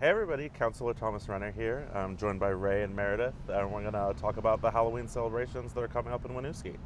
Hey everybody, Councillor Thomas Renner here. I'm joined by Ray and Meredith, and we're going to talk about the Halloween celebrations that are coming up in Winooski.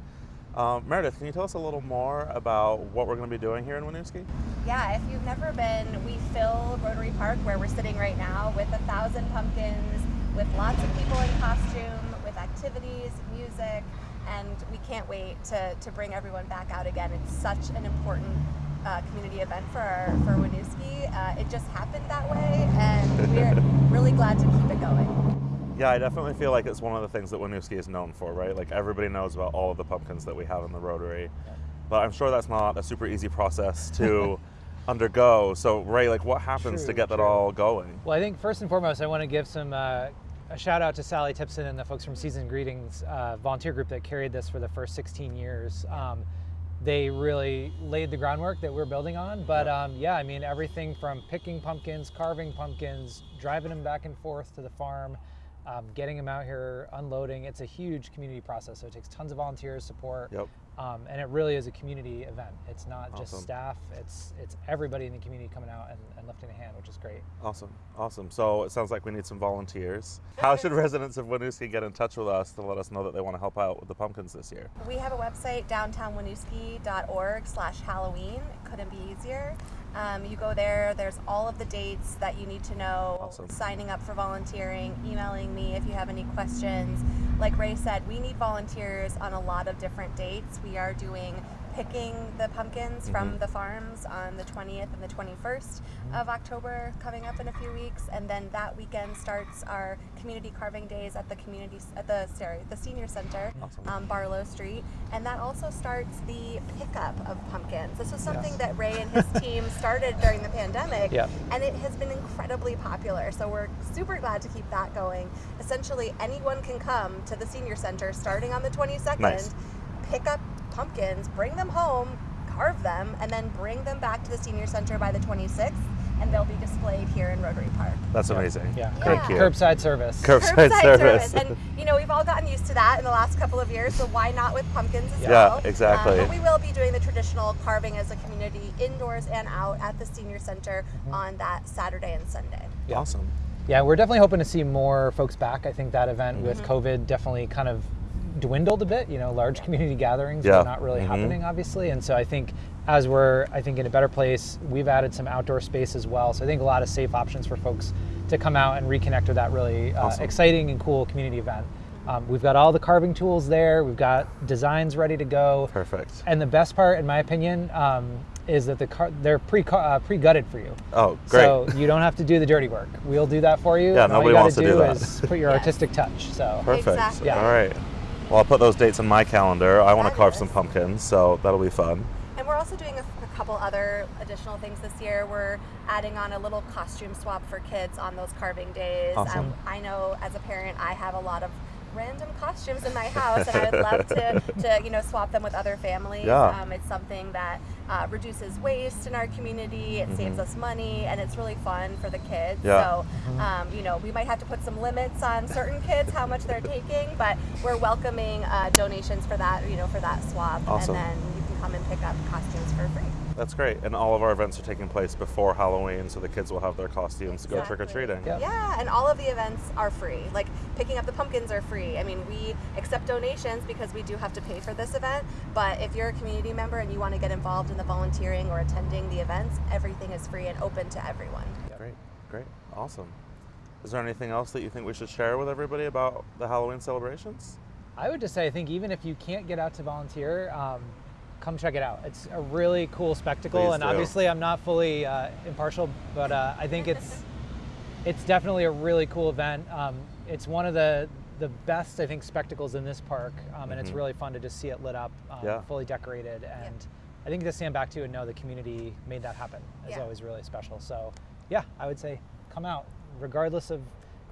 Um, Meredith, can you tell us a little more about what we're going to be doing here in Winooski? Yeah, if you've never been, we fill Rotary Park where we're sitting right now with a thousand pumpkins, with lots of people in costume, with activities, music, and we can't wait to, to bring everyone back out again. It's such an important uh, community event for for Winooski. Uh, it just happened that way, and we're really glad to keep it going. Yeah, I definitely feel like it's one of the things that Winooski is known for, right? Like everybody knows about all of the pumpkins that we have in the Rotary, but I'm sure that's not a super easy process to undergo. So, Ray, like, what happens True, to get that all going? Well, I think first and foremost, I want to give some uh, a shout out to Sally Tipson and the folks from Season Greetings uh, volunteer group that carried this for the first 16 years. Um, they really laid the groundwork that we're building on. But Yeah. um, yeah, I mean everything from picking pumpkins, carving pumpkins, driving them back and forth to the farm, um, getting them out here, unloading. It's a huge community process, so it takes tons of volunteers support. Yep. Um, and it really is a community event. It's not just staff; it's it's everybody in the community coming out and, and lifting a hand, which is great. Awesome, awesome. So it sounds like we need some volunteers. How should residents of Winooski get in touch with us to let us know that they want to help out with the pumpkins this year? We have a website, downtownwinooski.org slash Halloween. Couldn't be easier. Um, you go there, there's all of the dates that you need to know, Awesome. signing up for volunteering, emailing me if you have any questions. Like Ray said, we need volunteers on a lot of different dates. We are doing picking the pumpkins from Mhm. the farms on the 20th and the 21st of October coming up in a few weeks and then that weekend starts our community carving days at the community at the sorry the senior center Awesome. on Barlow Street, and that also starts the pickup of pumpkins. This was something Yes. that Ray and his team started during the pandemic, and it has been incredibly popular. So we're super glad to keep that going. Essentially, anyone can come to the senior center starting on the 22nd, Nice. pick up pumpkins, bring them home, carve them, and then bring them back to the senior center by the 26th, and they'll be displayed here in Rotary Park. That's amazing. Yeah. Thank you. Curbside service. Curbside service. And you know, we've all gotten used to that in the last couple of years, so why not with pumpkins as Yeah, well? exactly. Um, but we will be doing the traditional carving as a community indoors and out at the senior center Mm-hmm. on that Saturday and Sunday. Yeah. Awesome. Yeah, we're definitely hoping to see more folks back. I think that event with Mm-hmm. COVID definitely kind of dwindled a bit. You know, large community gatherings Yeah. are not really Mhm. happening, obviously. And so I think as we're, I think, in a better place, we've added some outdoor space as well. So I think a lot of safe options for folks to come out and reconnect with that really uh, Awesome. exciting and cool community event. Um, we've got all the carving tools there. We've got designs ready to go. Perfect. And the best part, in my opinion, um, is that the car- they're pre uh, pre gutted for you. Oh, great. So you don't have to do the dirty work. We'll do that for you. Yeah, and all nobody you gotta wants to do do that. is put your Yes. artistic touch. So Perfect. Exactly. Yeah. All right. Well, I'll put those dates in my calendar. I want to carve some pumpkins, so that'll be fun. And we're also doing a, a couple other additional things this year. We're adding on a little costume swap for kids on those carving days. Um, I know as a parent, I have a lot of random costumes in my house, and I would love to, to you know swap them with other families. Yeah. Um, it's something that uh, reduces waste in our community. It saves us money, and it's really fun for the kids. Mm-hmm. Yeah. So um, you know we might have to put some limits on certain kids how much they're taking, but we're welcoming uh, donations for that. You know for that swap, Awesome. and then you can come and pick up costumes for free. That's great. And all of our events are taking place before Halloween, so the kids will have their costumes to go trick or treating. Yeah. Yeah, and all of the events are free. Like picking up the pumpkins are free. I mean, we accept donations because we do have to pay for this event. But if you're a community member and you want to get involved in the volunteering or attending the events, everything is free and open to everyone. Great, great, awesome. Is there anything else that you think we should share with everybody about the Halloween celebrations? I would just say, I think even if you can't get out to volunteer, um, come check it out. It's a really cool spectacle, Please and do. obviously I'm not fully uh, impartial, but uh, I think it's it's definitely a really cool event. Um, it's one of the the best I think spectacles in this park, um, and it's Mhm. really fun to just see it lit up, um, Yeah. fully decorated, and I think to stand back to and know the community made that happen is Yeah. always really special. So yeah, I would say come out, regardless of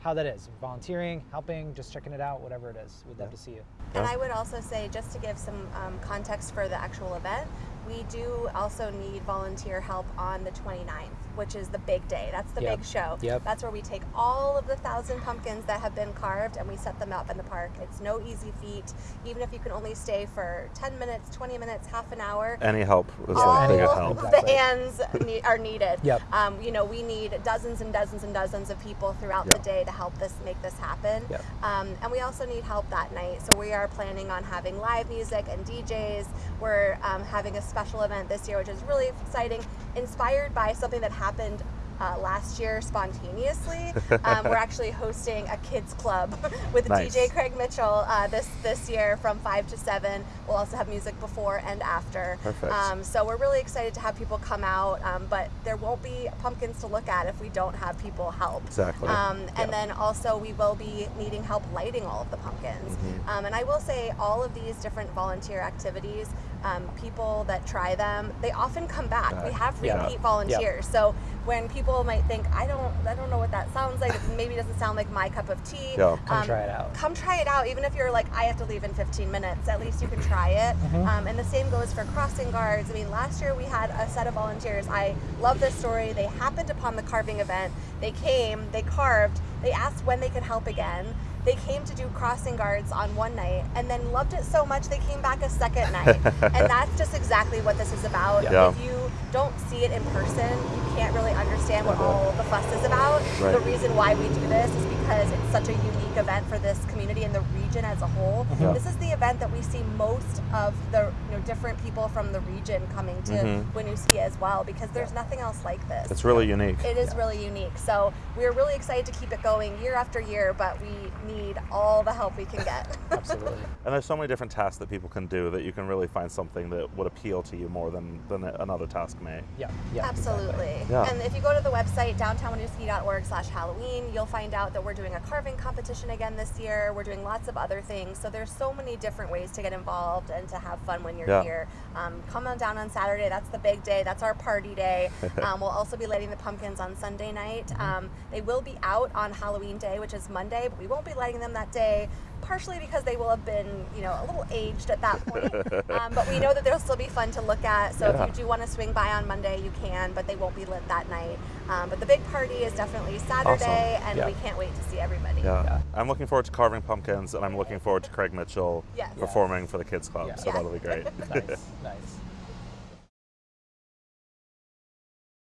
how that is, volunteering, helping, just checking it out, whatever it is. We'd love Yeah. to see you. And I would also say, just to give some um, context for the actual event, we do also need volunteer help on the 29th, which is the big day. That's the Yep. big show. Yep. That's where we take all of the thousand pumpkins that have been carved and we set them up in the park. It's no easy feat. Even if you can only stay for 10 minutes, 20 minutes, half an hour, Any help is all a big Any help. help. of Exactly. the hands ne- are needed. Yep. Um, you know, we need dozens and dozens and dozens of people throughout Yep. the day to help this make this happen. Yep. Um, and we also need help that night. So we are planning on having live music and DJs. We're um, having a special event this year, which is really exciting, inspired by something that happened. Uh, last year, spontaneously, um, we're actually hosting a kids club with Nice. DJ Craig Mitchell uh, this this year from five to seven. We'll also have music before and after. Perfect. Um, so we're really excited to have people come out, um, but there won't be pumpkins to look at if we don't have people help. Exactly. Um, and Yep. then also we will be needing help lighting all of the pumpkins. Um, and I will say all of these different volunteer activities, um, people that try them, they often come back. Yeah. We have Yeah. repeat volunteers. So when people might think, I don't, I don't know what that sounds like. It maybe doesn't sound like my cup of tea. Yeah. Come try it out. Come try it out. Even if you're like, I have to leave in 15 minutes, at least you can try it. Mm-hmm. Um, and the same goes for crossing guards. I mean, last year we had a set of volunteers. I love this story. They happened upon the carving event. They came, they carved, they asked when they could help again. They came to do crossing guards on one night and then loved it so much they came back a second night. and that's just exactly what this is about. Yeah. If you don't see it in person, you can't really understand what all the fuss is about. Right. The reason why we do this is because it's such a unique event for this community and the region as a whole. Yeah. This is the event that we see most of the you know different people from the region coming to Mhm. Winooski as well because there's nothing else like this. It's really unique. It is really unique. So we're really excited to keep it going year after year, but we need all the help we can get. Absolutely. And there's so many different tasks that people can do that you can really find something that would appeal to you more than, than another task may. Yeah. Yeah. Absolutely. Yeah. And if you go to the website downtownwinooski.org slash Halloween, you'll find out that we're doing a carving competition again this year. We're doing lots of other things. So there's so many different ways to get involved and to have fun when you're Yeah. here. Um, come on down on Saturday. That's the big day. That's our party day. um, we'll also be lighting the pumpkins on Sunday night. Mm-hmm. Um, they will be out on Halloween day, which is Monday, but we won't be lighting them that day. Partially because they will have been, you know, a little aged at that point. um, but we know that they'll still be fun to look at. So Yeah. if you do want to swing by on Monday, you can, but they won't be lit that night. Um, but the big party is definitely Saturday, and Yeah. we can't wait to see everybody. Yeah. Yeah. I'm looking forward to carving pumpkins, and I'm looking forward to Craig Mitchell Yes. performing for the kids club. Yeah. So Yeah. that'll be great. nice. Nice.